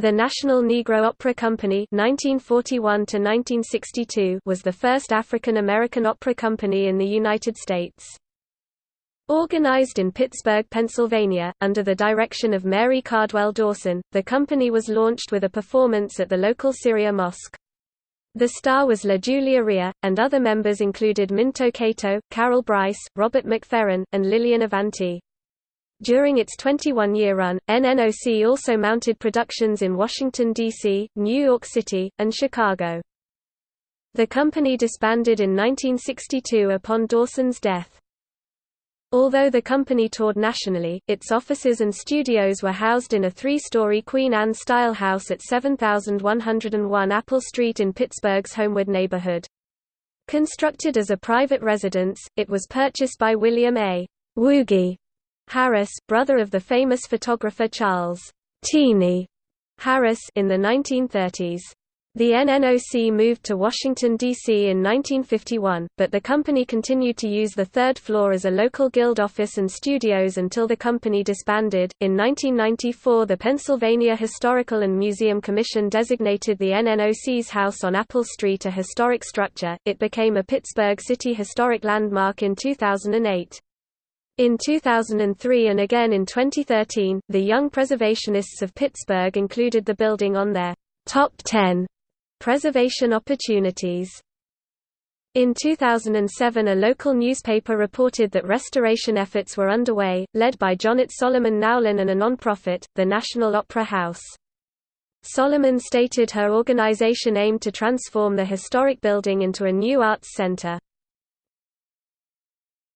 The National Negro Opera Company 1941 was the first African American opera company in the United States. Organized in Pittsburgh, Pennsylvania, under the direction of Mary Cardwell Dawson, the company was launched with a performance at the local Syria Mosque. The star was La Julia Rhea, and other members included Minto Cato, Carol Brice, Robert McFerrin, and Lillian Evanti. During its 21-year run, NNOC also mounted productions in Washington, D.C., New York City, and Chicago. The company disbanded in 1962 upon Dawson's death. Although the company toured nationally, its offices and studios were housed in a three-story Queen Anne-style house at 7101 Apple Street in Pittsburgh's Homewood neighborhood. Constructed as a private residence, it was purchased by William A. Woogie Harris, brother of the famous photographer Charles Teenie Harris in the 1930s. The NNOC moved to Washington, D.C. in 1951, but the company continued to use the third floor as a local guild office and studios until the company disbanded. In 1994, the Pennsylvania Historical and Museum Commission designated the NNOC's house on Apple Street a historic structure. It became a Pittsburgh City Historic Landmark in 2008. In 2003 and again in 2013, the Young Preservationists of Pittsburgh included the building on their top 10 preservation opportunities. In 2007 a local newspaper reported that restoration efforts were underway, led by Jonnet Solomon Nowlin and a non-profit, the National Opera House. Solomon stated her organization aimed to transform the historic building into a new arts center.